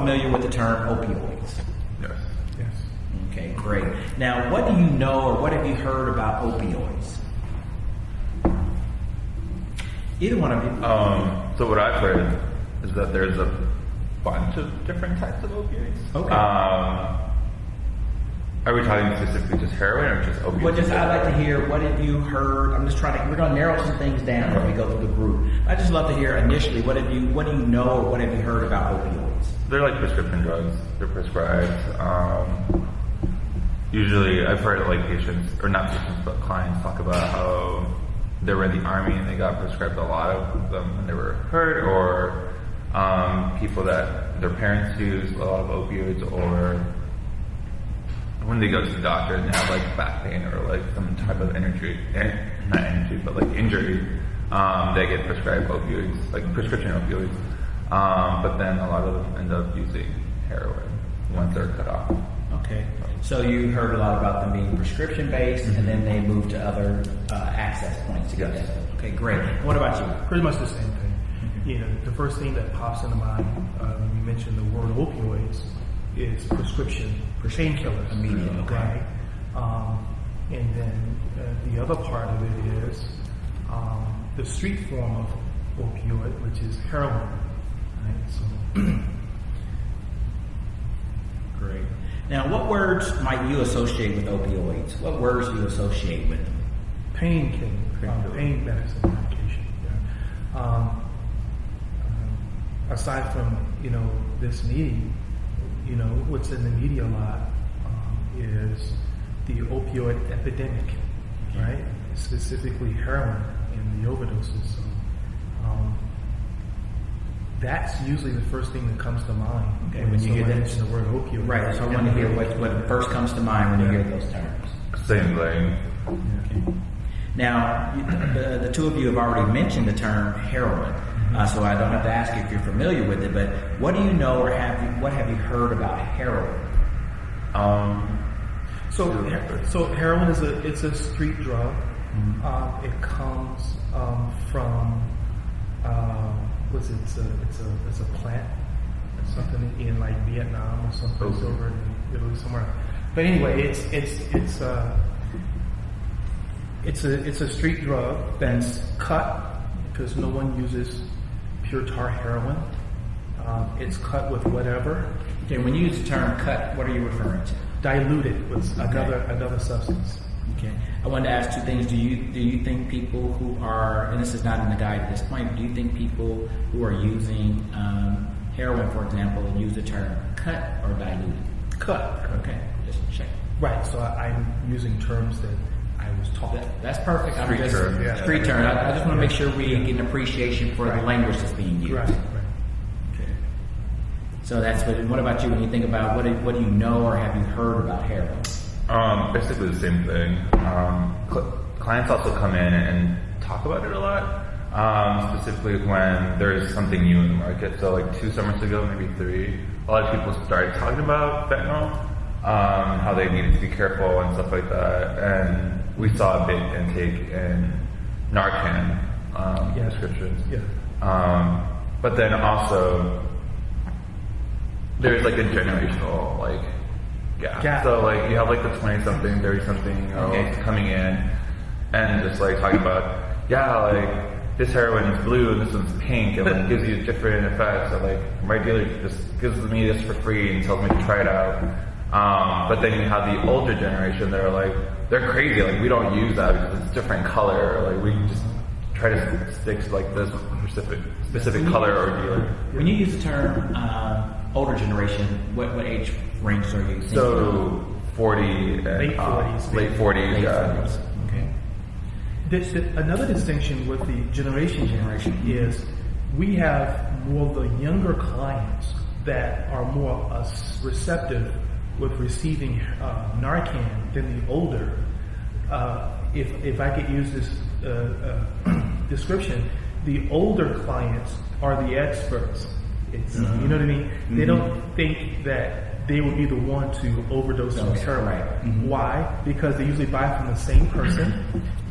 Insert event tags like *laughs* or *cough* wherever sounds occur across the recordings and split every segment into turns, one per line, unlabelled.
familiar with the term opioids?
Yes.
Yes.
Okay, great. Now, what do you know or what have you heard about opioids? Either one of you.
Um, so what I've heard is that there's a bunch of different types of opioids.
Okay.
Um, are we talking specifically just heroin or just opioids?
Well, just I'd like to hear what have you heard. I'm just trying to. We're going to narrow some things down as we go through the group. I just love to hear initially what have you what do you know or what have you heard about opioids?
They're like prescription drugs. They're prescribed. Um, usually, I've heard like patients, or not patients, but clients talk about how they were in the army and they got prescribed a lot of them when they were hurt, or um, people that their parents use a lot of opioids, or when they go to the doctor and they have like back pain or like some type of energy, eh, not energy, but like injury, um, they get prescribed opioids, like prescription opioids. Um, but then a lot of them end up using heroin once they're cut off.
Okay. So you heard a lot about them being prescription based, and then they move to other uh, access points to get
Yes.
that. Okay, great. What about you?
Pretty much the same thing. You know, the first thing that pops into mind uh, when you mention the word opioids is prescription painkillers.
Immediate, okay.
Right. Um, and then uh, the other part of it is um, the street form of opioid, which is heroin. Right. So *clears throat*
Great. Now, what words might you associate with opioids? What words do you associate with them?
pain uh,
Painkiller.
pain medicine medication. Yeah. Um, um, aside from you know this meeting, you know what's in the media a lot um, is the opioid epidemic, right? Specifically heroin and the overdoses. So um, that's usually the first thing that comes to mind
Okay, when you hear that-
mentions the word opioid.
Right. So I want to hear what, what first comes to mind when you hear those terms.
Same thing.
Yeah.
Now, the, the two of you have already mentioned the term heroin, uh, so I don't have to ask you if you're familiar with it. But what do you know, or have you, what have you heard about heroin?
Um,
So, so heroin is a it's a street drug.
Mm-hmm.
Um, it comes um, from uh, what's it? It's a it's a it's a plant, something in like Vietnam or someplace
Okay.
over in Italy somewhere. But anyway, it's it's it's uh, it's a it's a street drug that's cut because no one uses pure tar heroin. Um, it's cut with whatever
Okay, when you use the term cut, what are you referring to?
diluted with
Okay.
another another substance.
Okay. I wanted to ask two things. Do you do you think people who are, and this is not in the guide at this point, do you think people who are using um, heroin, for example, use the term cut or diluted?
Cut.
Okay, just check.
Right. So I, I'm using terms that I was taught.
That, that's perfect. I'm
Street
just,
term, yeah.
Street term. I, I just want to make sure we get an appreciation for the language that's being used.
Right. Right.
Okay. So that's what. What about you? When you think about what do, what do you know or have you heard about heroin?
Um, basically the same thing. Um, cl- clients also come in and talk about it a lot, um, specifically when there's something new in the market. So like two summers ago, maybe three, a lot of people started talking about fentanyl, um, how they needed to be careful and stuff like that. And we saw a big intake in Narcan um,
Yeah.
prescriptions.
Yeah.
Um, but then also there's like a generational like gap.
Gap.
So like you have like the twenty something, thirty something year olds
Okay.
coming in and just like talking about, yeah, like this heroin is blue and this one's pink and like gives you *laughs* different effects. Like my dealer just gives me this for free and tells me to try it out. Um, but then you have the older generation that are like they're crazy, like we don't use that because it's different color. Like we just try to stick to like this specific specific color or dealer.
When you use the term uh, older generation, what, what age ranges are you thinking?
So forty and
Late
uh,
40s.
late forties,
Late
yeah.
40s. Okay.
This, another distinction with the generation generation is we have more of the younger clients that are more uh, receptive with receiving uh, Narcan than the older. Uh, if, if I could use this uh, uh, *clears throat* description, the older clients are the experts. It's, You know what I mean? They don't think that they would be the one to overdose on
Okay,
heroin.
right. Mhm.
Why? Because they usually buy from the same person,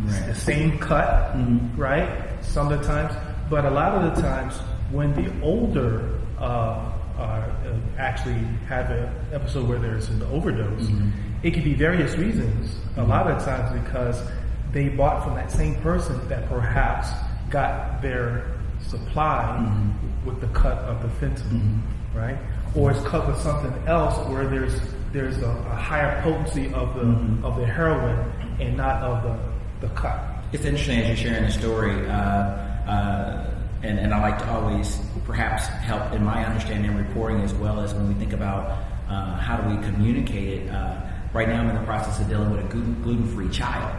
Right.
the same cut,
Mhm.
right? Some of the times, but a lot of the times when the older uh, uh, actually have an episode where there's an overdose. It could be various reasons. A lot of times because they bought from that same person that perhaps got their supply with the cut of the fentanyl, right? Or it's with something else where there's there's a, a higher potency of the of the heroin and not of the the cut.
It's interesting as you're sharing the story, uh, uh, and, and I like to always perhaps help in my understanding and reporting as well as when we think about uh, how do we communicate it. Uh, right now, I'm in the process of dealing with a gluten free child,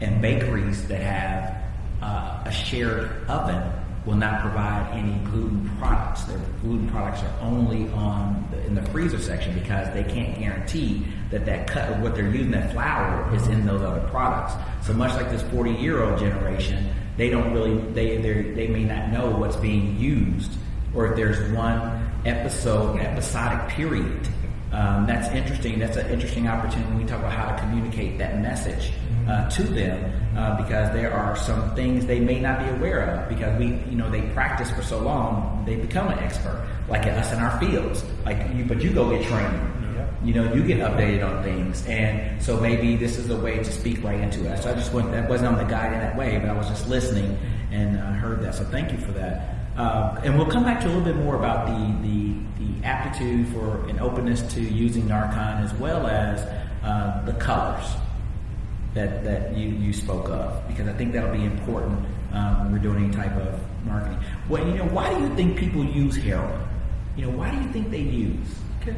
and bakeries that have uh, a shared oven will not provide any gluten products. Their gluten products are only on the, in the freezer section because they can't guarantee that that cut of what they're using, that flour, is in those other products. So much like this 40 year old generation, they don't really they they may not know what's being used or if there's one episode episodic period. Um, that's interesting. That's an interesting opportunity when we talk about how to communicate that message uh, to them uh, because there are some things they may not be aware of because we, you know, they practice for so long, they become an expert, like us in our fields. Like you, but you go get training. You know, you get updated on things, and so maybe this is a way to speak right into it. So I just went, that wasn't on the guide in that way, but I was just listening and uh, heard that. So thank you for that. Uh, and we'll come back to a little bit more about the, the, the aptitude for an openness to using Narcan as well as uh, the colors that, that you, you spoke of, because I think that'll be important um, when we're doing any type of marketing. Well, you know, why do you think people use heroin? You know, why do you think they use?
Okay.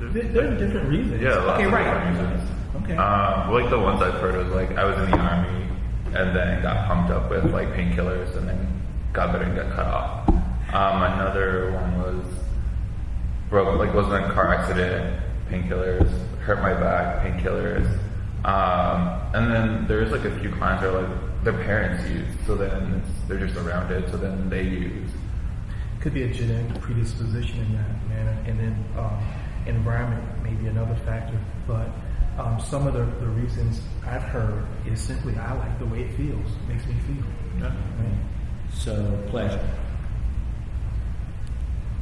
There, there are different reasons.
Yeah. lots
Okay,
of
right.
different reasons.
Okay.
Um, like the ones I've heard was like I was in the army and then got pumped up with like painkillers and then got better and got cut off. Um, another one was broke like was in a car accident, painkillers, hurt my back, painkillers. Um, and then there's like a few clients that are like their parents use, so then it's, they're just around it, so then they use.
Could be a genetic predisposition in that manner, and then um, environment may be another factor. But um, some of the, the reasons I've heard is simply I like the way it feels, makes me feel.
Yeah.
Right?
So pleasure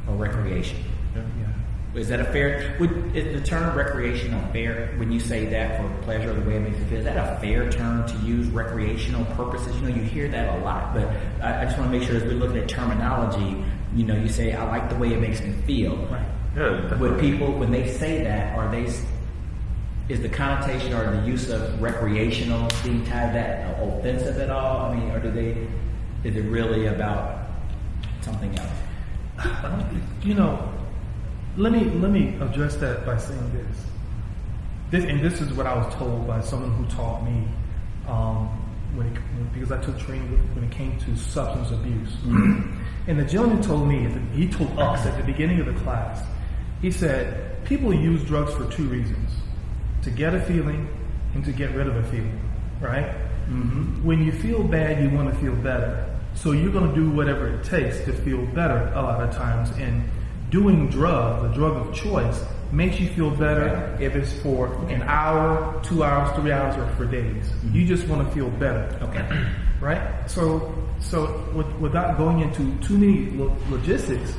or recreation.
Yeah.
Yeah.
Is that a fair? Would is the term recreational fair when you say that for pleasure, the way it makes you feel? Is that a fair term to use recreational purposes? You know, you hear that a lot, but I, I just want to make sure as we're looking at terminology, you know, you say I like the way it makes me feel.
Right.
Yeah,
Would people when they say that, are they? Is the connotation or the use of recreational being tied to that offensive at all? I mean, or do they? Is it really about something else?
You know, let me let me address that by saying this. This and this is what I was told by someone who taught me um, when, it, because I took training when it came to substance abuse. and the gentleman told me, he told us at the beginning of the class, he said people use drugs for two reasons: to get a feeling and to get rid of a feeling. Right? Mm-hmm. When you feel bad, you want to feel better. So you're going to do whatever it takes to feel better a lot of times. And doing drugs, the drug of choice, makes you feel better if it's for an hour, two hours, three hours, or for days. You just want to feel better.
Okay. *clears throat*
Right? So, so with, without going into too many lo- logistics,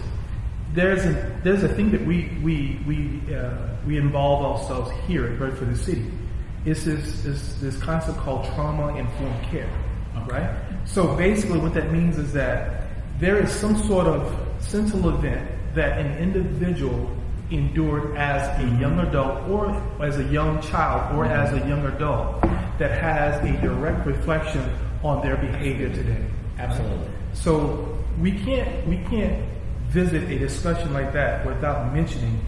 there's a there's a thing that we we we uh, we involve ourselves here at Bedford the City. It's this this this concept called trauma informed care, right? So basically, what that means is that there is some sort of sentinel event that an individual endured as a young adult or as a young child or mm-hmm. as a young adult that has a direct reflection on their behavior today.
Absolutely.
So we can't we can't visit a discussion like that without mentioning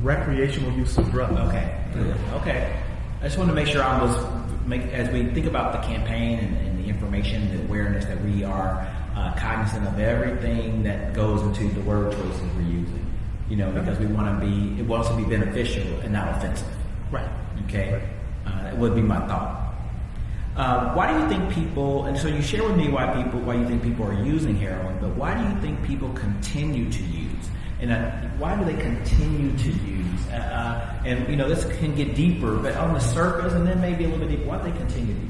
recreational use of drugs.
Okay. Okay. I just wanted to make sure I was make as we think about the campaign and, and the information, the awareness that we are uh, cognizant of everything that goes into the word choices we're using. You know, because we want to be it wants to be beneficial and not offensive.
Right.
Okay, uh, that would be my thought. Uh, why do you think people? And so you share with me why people, why you think people are using heroin, but why do you think people continue to use? And uh, why do they continue to use? Uh, uh, and you know, this can get deeper, but on the surface, and then maybe a little bit deeper. Why do they continue to use?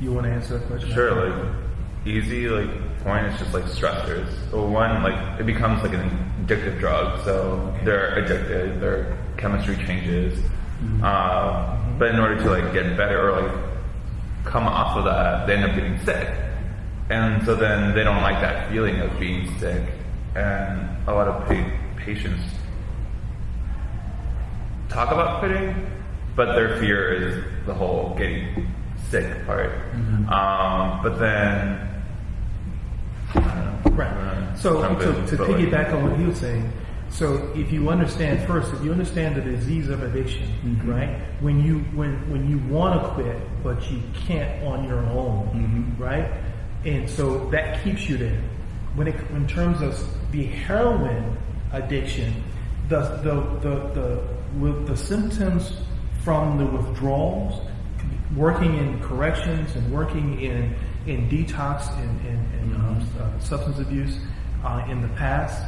You want to answer that question?
Sure, like easy like point is just like stressors. So one, like it becomes like an addictive drug, so they're addicted. Their chemistry changes, uh, but in order to like get better or like come off of that, they end up getting sick, and so then they don't like that feeling of being sick, and a lot of pa- patients talk about quitting, but their fear is the whole getting sick part. Um, but then, I don't know.
Right. So to, to piggyback on what he was saying, so if you understand first, if you understand the disease of addiction,
Mm-hmm.
right? When you when when you want to quit but you can't on your own,
Mm-hmm.
right? And so that keeps you there. When it in terms of the heroin addiction, the the the the with the symptoms from the withdrawals, working in corrections and working in in detox and, and, and um, uh, substance abuse uh, in the past.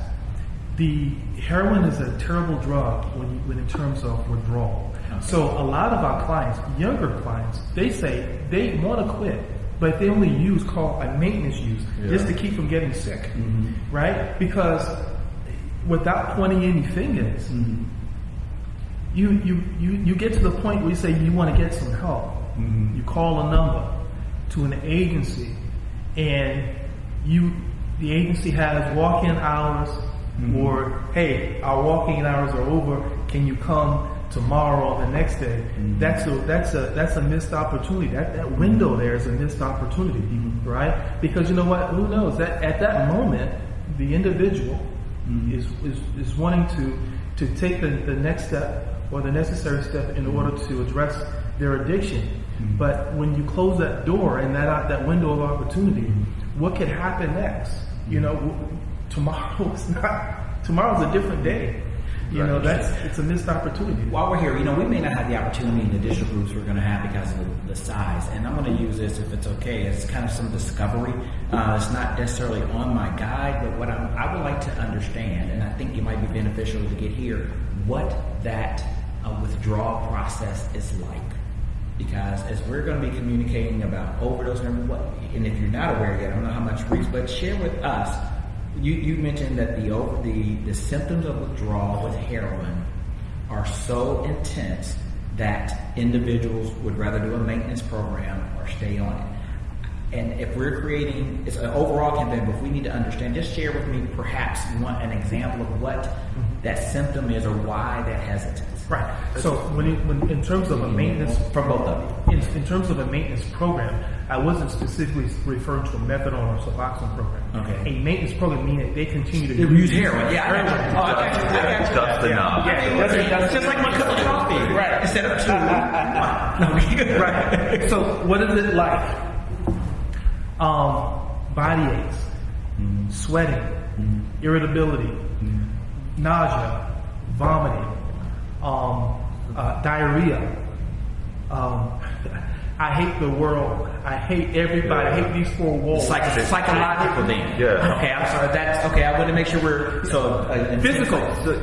The heroin is a terrible drug when, you, when in terms of withdrawal. So a lot of our clients, younger clients, they say they want to quit, but they only use called a maintenance use just to keep from getting sick, right? Because without pointing any fingers, you, you, you, you get to the point where you say you want to get some help. You call a number to an agency and you, the agency has walk-in hours mm-hmm. or, hey, our walk-in hours are over. Can you come tomorrow or the next day? Mm-hmm. That's a, that's a, that's a missed opportunity. That, that window there is a missed opportunity, mm-hmm. right? Because you know what? Who knows that at that moment, the individual is, is, is wanting to, to take the, the next step or the necessary step in order to address their addiction. But when you close that door and that, that window of opportunity, what could happen next? You know, w- tomorrow is not, tomorrow's a different day. You know, that's, it's a missed opportunity.
While we're here, you know, we may not have the opportunity in the digital groups we're going to have because of the, size. And I'm going to use this, if it's okay, as kind of some discovery. Uh, it's not necessarily on my guide, but what I'm, I would like to understand, and I think it might be beneficial to get here, what that uh, withdrawal process is like. Because as we're going to be communicating about overdose and what, and if you're not aware yet, I don't know how much reach, but share with us. You, you mentioned that the the the symptoms of withdrawal with heroin are so intense that individuals would rather do a maintenance program or stay on it. And if we're creating, it's an overall campaign, but if we need to understand, just share with me perhaps one, an example of what mm-hmm. that symptom is or why that hesitance.
Right. So when, it, when in terms of a maintenance
From both of
in, in terms of a maintenance program, I wasn't specifically referring to a methadone or Suboxone program.
Okay.
A maintenance program meaning they continue to
you. Use heroin. Yeah, you. Oh, I got you. I got you.
Just enough.
Yeah, that's, that's
Just like my cup of coffee. Right. Instead of two. no, we good.
right. So what is it like? Um, body aches, mm-hmm. sweating, mm-hmm. irritability, mm-hmm. nausea, vomiting, um, uh, diarrhea. Um, *laughs* I hate the world. I hate everybody. I hate these four walls.
Psych- psychological thing.
Yeah.
Okay, I'm sorry. That's okay. I want to make sure we're so uh,
Physical.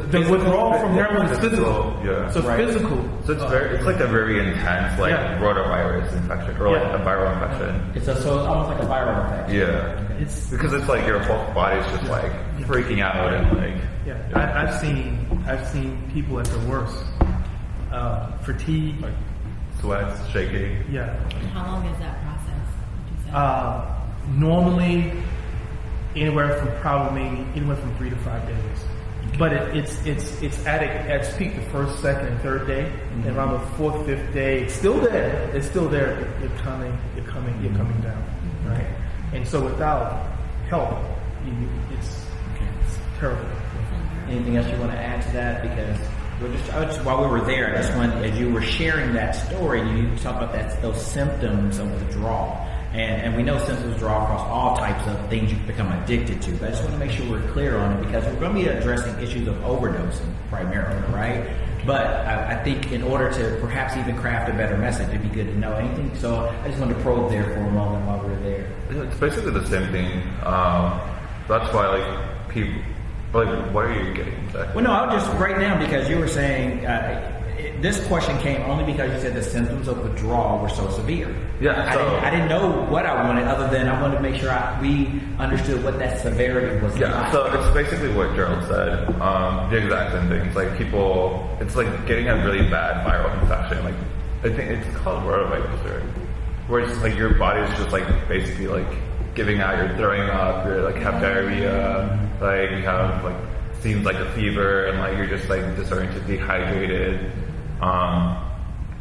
The withdrawal from heroin is physical.
Yeah.
So
Right.
physical.
So it's very, it's like a very intense, like
Yeah.
rotavirus infection or like
Yeah.
a viral infection.
It's a, so it's almost like a viral effect.
Yeah.
It's
Because it's like your whole body's just like freaking out and like.
yeah. I, I've seen I've seen people at their worst. Uh, fatigue.
Like sweats, shaking.
Yeah.
How long is that process? Would you say?
Uh, normally, anywhere from probably anywhere from three to five days. But it, it's it's it's at, it, at its peak the first, second, and third day, and around the fourth, fifth day, it's still there. It's still there. but You're coming, you're coming, you're coming down, right? And so without help, you, it's, it's terrible.
Anything else you want to add to that? Because we're just, just while we were there, I just wanted, as you were sharing that story, you talked about that those symptoms of withdrawal. And, and we know symptoms withdrawal across all types of things you become addicted to. But I just want to make sure we're clear on it because we're going to be addressing issues of overdosing primarily, right? But I, I think in order to perhaps even craft a better message, it'd be good to know anything. So I just wanted to probe there for a moment while we were there.
It's basically the same thing. Um, that's why like people, like what are you getting?
Well, no, I was just right now because you were saying uh, it, this question came only because you said the symptoms of withdrawal were so severe.
Yeah,
I,
so-
didn't, I didn't know what I wanted other than I wanted to make sure I, we understood what that severity was
Yeah,
like.
so it's basically what Gerald said. Um, the exact same thing. It's like people, it's like getting a really bad viral infection. Like, I think it's called rotavirus, where it's just like your body's just like basically like giving out, you're throwing up, you're like have diarrhea, like you have like seems like a fever, and like you're just like disoriented, dehydrated. Um,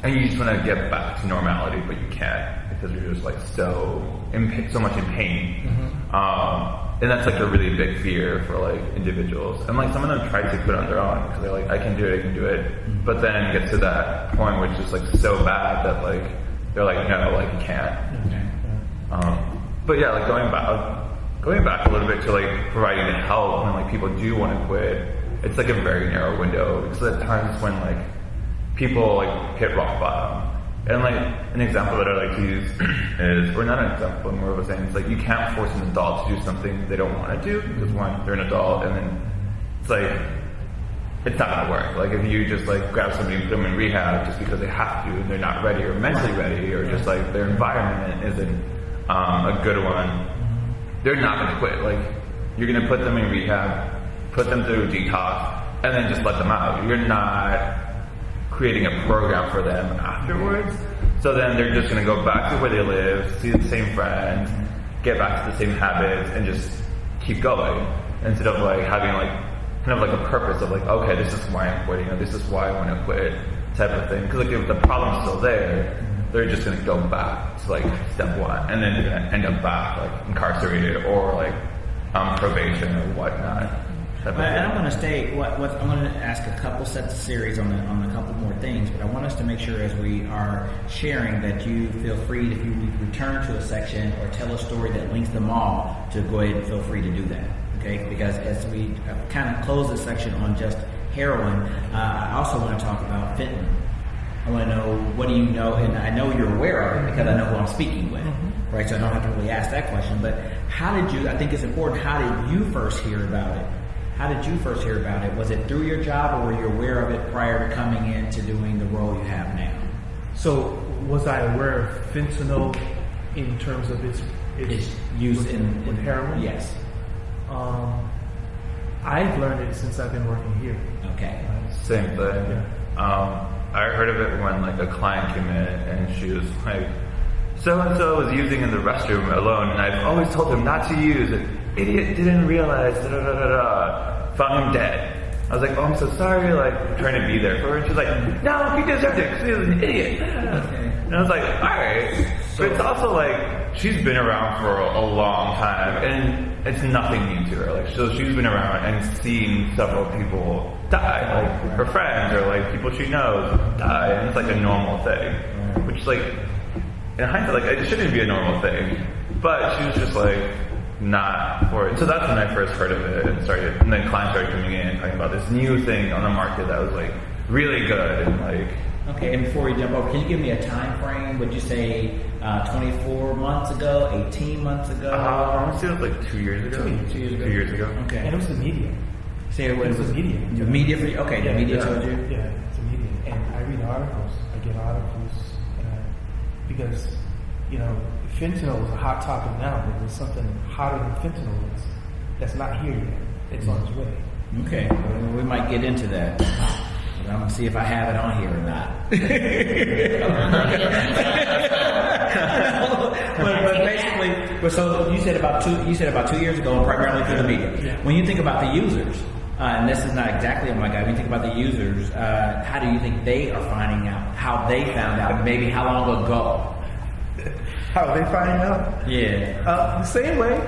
and you just want to get back to normality, but you can't because you're just like so in so much in pain. Um, and that's like a really big fear for like individuals. And like some of them try to put on their own because they're like, I can do it, I can do it. But then it gets to that point which is like so bad that like they're like, no, like you can't.
Okay.
Um, but yeah, like going back, going back a little bit to like providing the help when like people do want to quit, it's like a very narrow window because at times when like people like hit rock bottom. And like an example that I like to use *clears throat* is, or not an example, more of a saying, it's like you can't force an adult to do something they don't want to do because one, they're an adult, and then it's like it's not gonna work. Like if you just like grab somebody and put them in rehab just because they have to, and they're not ready or mentally ready, or just like their environment isn't um, a good one, they're not gonna quit. Like you're gonna put them in rehab, put them through detox, and then just let them out. You're not creating a program for them afterwards. So then they're just gonna go back to where they live, see the same friends, get back to the same habits, and just keep going instead of like having like kind of like a purpose of like, okay, this is why I'm quitting, or this is why I want to quit, type of thing. Because like if the problem's still there, they're just gonna go back to like step one, and then they're gonna end up back like incarcerated or like um, probation or whatnot.
But,
thing.
I'm going to stay. What, what I'm going to ask a couple sets of series on the, on a couple more things, but I want us to make sure as we are sharing that you feel free if you return to a section or tell a story that links them all to go ahead and feel free to do that. Okay, because as we kind of close this section on just heroin, uh, I also want to talk about fentanyl. I want to know what do you know, and I know you're aware of it because I know who I'm speaking with, right? So I don't have to really ask that question. But how did you? I think it's important. How did you first hear about it? How did you first hear about it? Was it through your job, or were you aware of it prior to coming into doing the role you have now?
So was I aware of fentanyl in terms of its
It's used in,
with
in
heroin?
Yes.
Um, I've learned it since I've been working here.
Okay.
Same thing. Um, I heard of it when like a client came in and she was like, so and so was using in the restroom alone, and I've always told him not to use. it. Idiot didn't realize. Da, da, da, da, da. Found him dead. I was like, oh, I'm so sorry. Like trying to be there for her. And she's like, no, he deserved it because he was an idiot. And I was like, all right. But it's also like she's been around for a, a long time, and it's nothing new to her. Like so, she's been around and seen several people die, like her friends or like people she knows die, and it's like a normal thing. Which like in hindsight, like it shouldn't be a normal thing, but she was just like not for it. So that's when I first heard of it and started, and then clients started coming in and talking about this new thing on the market that was like really good and like
Okay, and before we jump over, can you give me a time frame? Would you say uh, 24 months ago, 18 months ago?
uh, I want to say it was like two years ago.
Two years.
Two years ago.
Two years ago.
Okay.
And it was the media.
Say it
was the media.
The media for you? Okay, the media
yeah.
told you?
Yeah, it's the media. And I read articles. I get articles uh, because, you know, fentanyl is a hot topic now, but there's something hotter than fentanyl that's, that's not here yet. It's on its way.
Okay, well, we might get into that. I'm gonna see if I have it on here or not. *laughs* *laughs* but, but basically, but so you said about two. You said about two years ago, primarily through the media. When you think about the users, and this is not exactly on my guide. When you think about the users, uh, how do you think they are finding out? How they found out? Maybe how long ago? *laughs*
How they find out?
Yeah.
Uh, the same way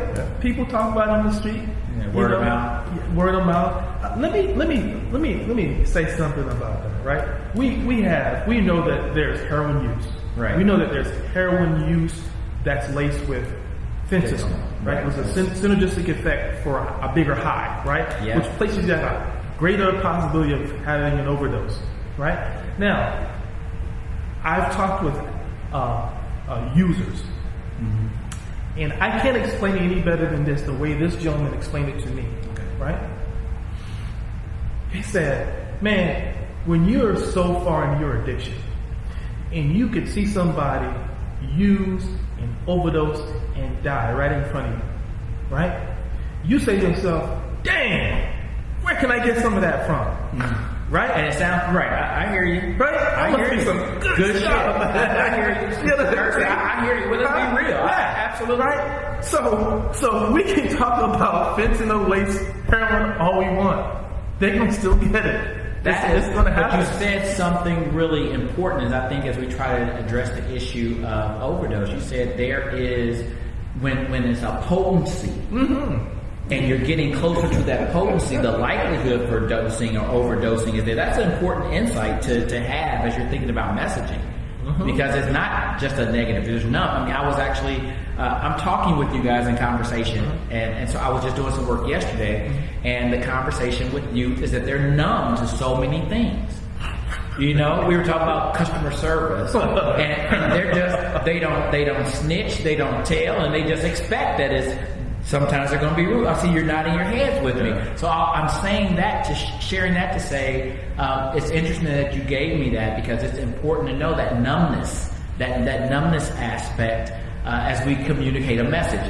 people talk about it on the street.
Yeah,
you
word of mouth.
Word of mouth. Uh, let me let me let me let me say something about that. Right? We we have we know that there's heroin use.
Right.
We know that there's heroin use that's laced with fentanyl. Right. It was a syn- synergistic effect for a, a bigger high. Right.
Yeah.
Which places you at a greater possibility of having an overdose. Right. Now, I've talked with uh, uh, users, and I can't explain it any better than this. The way this gentleman explained it to me, right? He said, "Man, when you're so far in your addiction, and you could see somebody use overdose and die right in front of you, right? You say to yourself, "Damn, where can I get some of that from?" Mm-hmm. Right?
And it sounds right. I, I hear you.
Right?
I
I'm
hear you.
some good
good shit.
stuff. *laughs*
I hear you. *laughs*
You know what I'm
Thursday,
saying?
I, I hear you. Well, let's be real.
Yeah,
absolutely.
Right? So, so we can talk about fentanyl laced heroin all we want. They can still get it.
That is,
gonna
but you said something really important, as I think as we try to address the issue of overdose. You said there is when when it's a potency,
Mm-hmm.
and you're getting closer to that potency, the likelihood for dosing or overdosing is there. That's an important insight to to have as you're thinking about messaging.
Mm-hmm.
Because it's not just a negative. There's none. I mean, I was actually, uh, I'm talking with you guys in conversation,
Mm-hmm.
and, and so I was just doing some work yesterday, and the conversation with youth is that they're numb to so many things. You know, we were talking about customer service, *laughs* and, and they're just they don't they don't snitch, they don't tell, and they just expect that it's sometimes they're going to be rude. I see you're nodding your heads with me, so I- I'm saying that to sh- sharing that to say um, it's interesting that you gave me that because it's important to know that numbness, that that numbness aspect uh, as we communicate a message.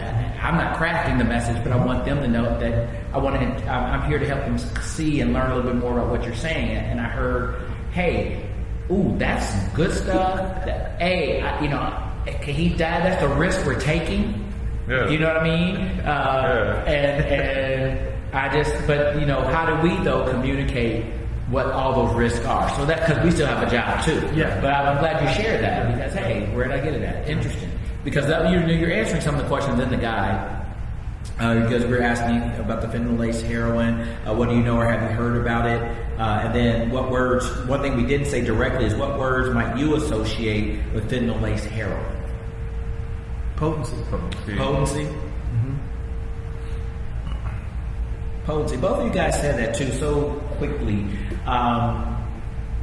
I'm not crafting the message, but I want them to know that I want to. I'm I'm here to help them see and learn a little bit more about what you're saying. And I heard, hey, ooh, that's good stuff. That, hey, I, you know, can he die? That's the risk we're taking.
Yeah.
You know what I mean? Uh,
Yeah.
And and I just, but you know, how do we though communicate? What all those risks are, so that because we still have a job too.
Yeah.
But I'm glad you shared that because hey, where did I get it at? Interesting. Because that, you're, you're answering some of the questions in the guide. Uh, because we're asking about the fentanyl laced heroin. Uh, what do you know or have you heard about it? Uh, and then what words, one thing we didn't say directly is what words might you associate with fentanyl laced heroin?
Potency.
Potency.
Potency? Potency. Both of you guys said that too so quickly. Um,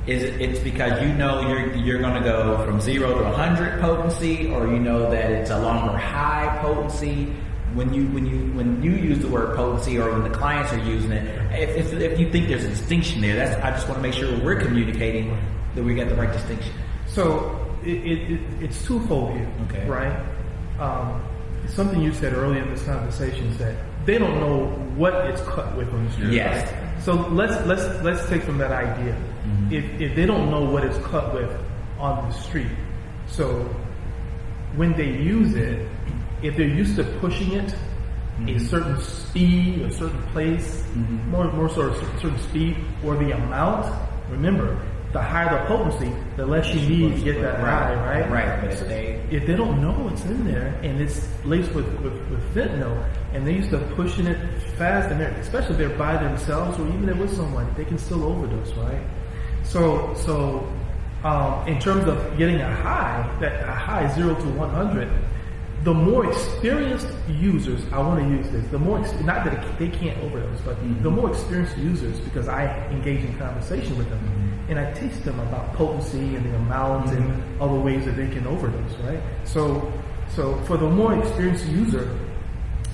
is it, it's because you know you're you're going to go from zero to hundred potency, or you know that it's a longer high potency. When you when you when you use the word potency, or when the clients are using it, if, if, if you think there's a distinction there, that's I just want to make sure we're communicating that we got the right distinction.
So it, it, it, it's twofold here,
Okay.
right? Um, something you said earlier in this conversation is that they don't know what it's cut with on the street.
Yes.
So let's let's let's take from that idea. Mm-hmm. If if they don't know what it's cut with on the street, so when they use it, if they're used to pushing it a mm-hmm. certain speed, a certain place, mm-hmm. more more sort of certain speed, or the amount. Remember, the higher the potency, the less you need to get that high, right?
Right. But if they
if they don't know what's in there and it's laced with, with, with fentanyl and they're used to pushing it fast and they're, especially if they're by themselves or even if with someone, they can still overdose, right? So, so, um, in terms of getting a high, that a high zero to 100, the more experienced users, I want to use this, the more, not that it, they can't overdose, but the more experienced users, because I engage in conversation with them, and I teach them about potency and the amount and other ways that they can overdose, right? So, so for the more experienced user,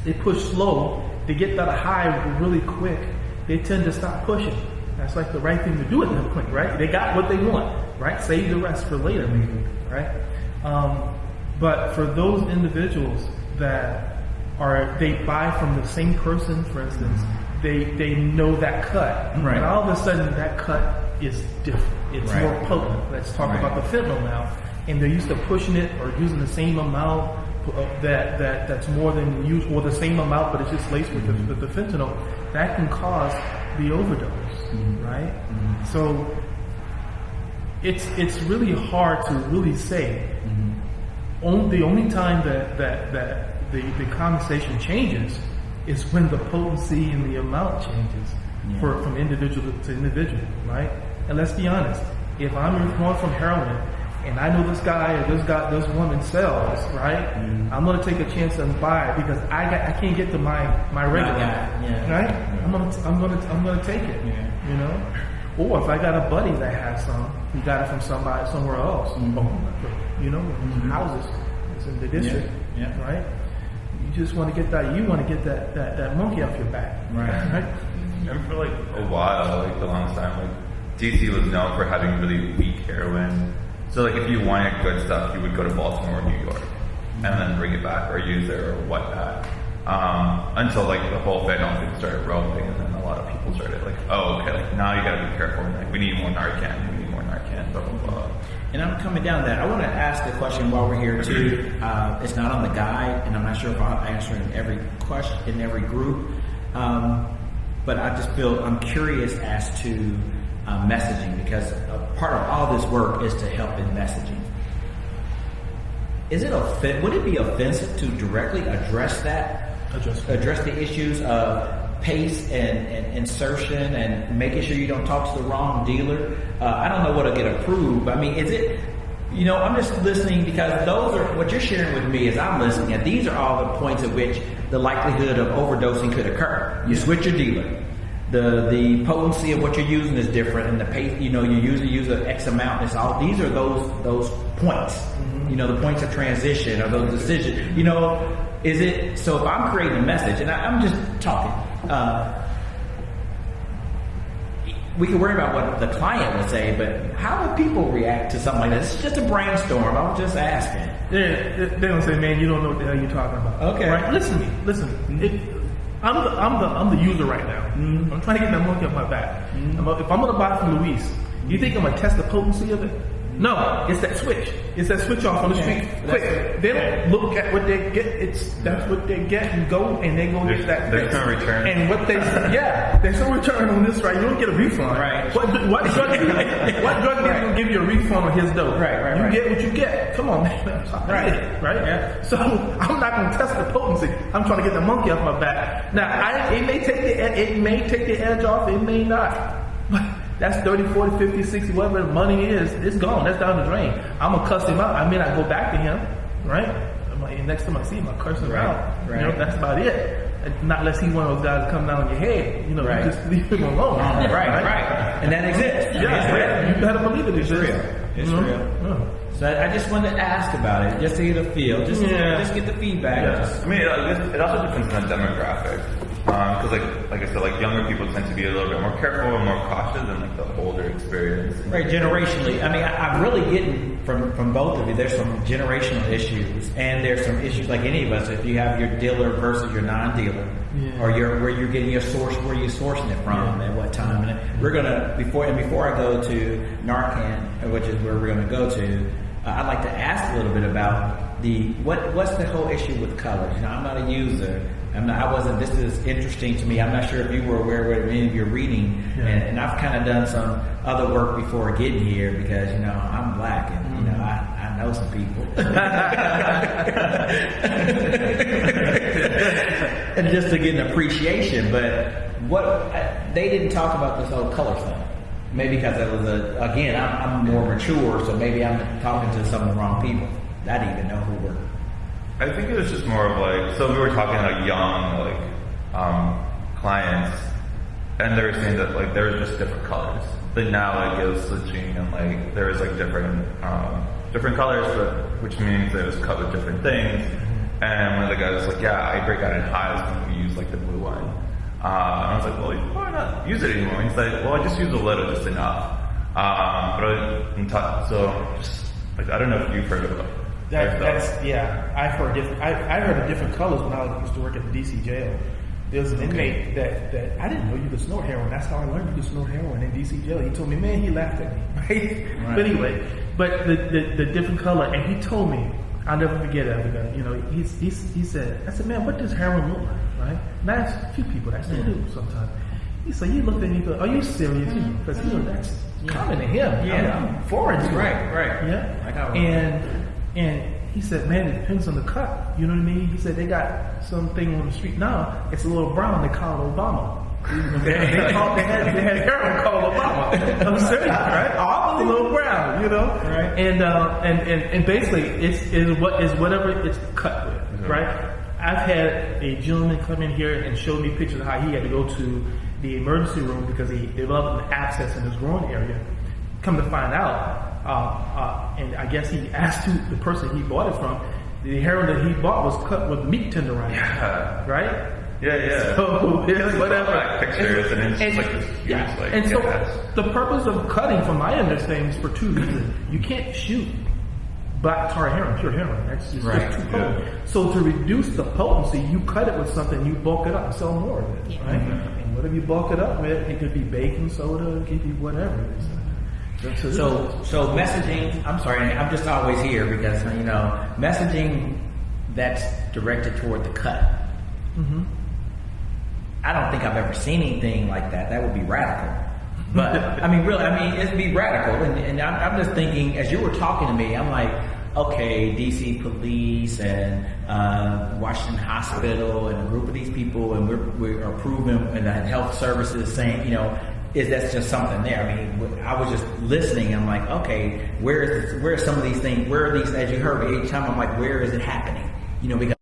they push slow, they get that high really quick, they tend to stop pushing. That's like the right thing to do at that point, right? They got what they want, right? Save the rest for later, maybe, right? Um, but for those individuals that are, they buy from the same person, for instance, they, they know that cut.
Right.
And all of a sudden that cut is different. It's
Right.
more potent. Let's talk
Right.
about the fentanyl now. And they're used to pushing it or using the same amount uh, that, that, that's more than usual, or the same amount, but it's just laced with, the, mm-hmm. with the fentanyl. That can cause the overdose, mm-hmm. right? Mm-hmm. So it's, it's really hard to really say only, the only time that, that, that the, the conversation changes is when the potency and the amount changes for, from individual to individual, right? And let's be honest, if I'm going from heroin and I know this guy or this guy, this woman sells, right? Mm-hmm. I'm gonna take a chance and buy it because I got, I can't get to my, my regular,
guy, yeah.
right? I'm gonna, I'm gonna, I'm gonna take it,
Yeah.
you know? Or if I got a buddy that has some, he got it from somebody somewhere else, mm-hmm. you know, mm-hmm. houses, it's in the district,
Yeah, yeah.
right? You just want to get that, you want to get that, that, that monkey off your back,
Right. *laughs*
right?
And for like a while, like the longest time, like DC was known for having really weak heroin. So like if you wanted good stuff, you would go to Baltimore or New York and then bring it back or use it or whatnot. Um, until like the whole fentanyl thing started rolling and then a lot of people started like, oh okay, like now you gotta be careful. Like we need more Narcan, we need more Narcan, blah blah blah.
And I'm coming down to that. I want to ask the question while we're here too. *clears throat* Uh, it's not on the guide, and I'm not sure if I'm answering every question in every group. Um, but I just feel I'm curious as to uh, messaging because a part of all this work is to help in messaging. Is it offen- Would it be offensive to directly address that?
Address
address the issues of pace and, and insertion and making sure you don't talk to the wrong dealer. Uh, I don't know what'll get approved. I mean, is it? You know, I'm just listening because those are what you're sharing with me. Is I'm listening, and these are all the points at which the likelihood of overdosing could occur. You switch your dealer. The the potency of what you're using is different, and the pace. You know, you usually use an X amount. It's all these are those those points. You know, the points of transition or those decisions. You know, is it so? If I'm creating a message, and I, I'm just talking. Uh, we can worry about what the client would say, but how would people react to something like this? It's just a brainstorm. I'm just asking.
Yeah, they- they don't say, man, you don't know what the hell you're talking about.
Okay.
Right? Listen to me. Listen. It, I'm the I'm the I'm the user right now. Mm-hmm. I'm trying to get that monkey off my back. Mm-hmm. I'm a- if I'm gonna buy from Luis, you think I'm gonna test the potency of it? No, it's that switch. It's that switch off on the street. Quick. They don't look at what they get. It's that's what they get and go and they go
There's-
get that.
there's
fix.
no return.
And what they yeah, there's no return on this, right? You don't get a refund.
Right.
What what drug *laughs* what drug dealer gonna give you a refund on his dope?
Right, right,
You
right.
get what you get. Come on, man. *laughs*
Right.
Right?
Yeah.
So I'm not going to test the potency. I'm trying to get the monkey off my back. Now, I, it may take the it may take the edge off. It may not. But that's 30, 40, 50, 60, whatever the money is. It's gone. That's down the drain. I'm gonna cuss him out. I may not go back to him. Right? I'm like, next time I see him, I curse him
Right,
out. You
right.
know, that's about it. Not unless he's one of those guys that come down on your head. You know,
Right.
you just leave him alone. *laughs*
right, right, and that exists.
Yeah,
It's real.
yeah, you better believe it. It's
real. It's
you know?
real.
Yeah.
So I I just wanted to ask about it, just to get a feel, just
Yeah.
just get the feedback.
Yeah.
Just-
I mean, it, it also depends on the demographic. Because, like, like I said, like younger people tend to be a little bit more careful and more cautious than like the older experience.
Right, generationally. I mean, I, I'm really getting from from both of you. There's some generational issues, and there's some issues like any of us. If you have your dealer versus your non-dealer,
Yeah.
or your where you're getting your source, where you're sourcing it from, at what time. And we're gonna before and before I go to Narcan, which is where we're gonna go to. Uh, I'd like to ask a little bit about the what what's the whole issue with colors. You know, I'm not a user. I'm not, I wasn't. This is interesting to me. I'm not sure if you were aware of any of your reading,
Yeah.
and, and I've kind of done some other work before getting here because you know I'm black and you know mm-hmm. I, I know some people, *laughs* *laughs* and just to get an appreciation. But what they didn't talk about this whole color thing. Maybe because it was a again I'm, I'm more mature, so maybe I'm talking to some of the wrong people. I didn't even know who were.
I think it was just more of like, so we were talking like young, like, um, clients, and they were saying that like there were just different colors. But now like it was switching and like there was like different, um, different colors, but which means it was cut with different things. And one of the guys was like, yeah, I break out in highs when we use like the blue one. Uh, and I was like, well, why not use it anymore? He's like, well, I just use a little, just enough. Um, but I, so just like I don't know if you've heard of it.
That, that's uh, yeah. I've heard different. I, I heard of different colors when I used to work at the DC jail. There was an inmate that, that I didn't know you could snort heroin. That's how I learned you could snort heroin in DC jail. He told me, man, he laughed at me. *laughs* Right? But anyway, but the, the the different color, and he told me, I'll never forget it. Because, you know, he's, he's he said, I said, man, what does heroin look like? Right? And I asked a few people that still do sometimes. He said, you looked at me, he goes, are you serious? Because you know that's common to him.
Yeah.
I'm, I'm foreign to him.
Right, right.
Yeah.
I got one.
And and he said, man, it depends on the cut. You know what I mean? He said they got something on the street now. It's a little brown. They call it Obama. *laughs* they, they, had they had called Obama. I'm serious, right? *laughs* All a little brown, you know.
Right.
And uh, and and and basically, it's is what is whatever it's cut with, right? I've had a gentleman come in here and show me pictures of how he had to go to the emergency room because he developed an abscess in his groin area. Come to find out, uh, uh, and I guess he asked who, the person he bought it from. The heroin that he bought was cut with meat tenderizer,
Yeah.
right?
Yeah, yeah.
So it's *laughs* whatever.
Black pictures and it's just like this huge,
yeah.
like,
and so
gas.
the purpose of cutting, from my understanding, is for two reasons. You can't shoot black tar heroin, pure heroin. That's just,
Right.
just too potent. So to reduce the potency, you cut it with something, you bulk it up and sell more of it,
Yeah.
right? And whatever you bulk it up with, it could be baking soda, it could be whatever. it is. So,
So, messaging. I'm sorry, I'm just always here because you know messaging that's directed toward the cut.
Mhm.
I don't think I've ever seen anything like that. That would be radical. *laughs* But I mean, really, I mean, it'd be radical. And, and I'm, I'm just thinking, as you were talking to me, I'm like, okay, DC police and uh, Washington Hospital and a group of these people, and we're we are proving and the health services saying, you know, is that's just something there? I mean, I was just listening. I'm like, okay, where is this, where are some of these things? Where are these? As you heard me each time, I'm like, where is it happening? You know, because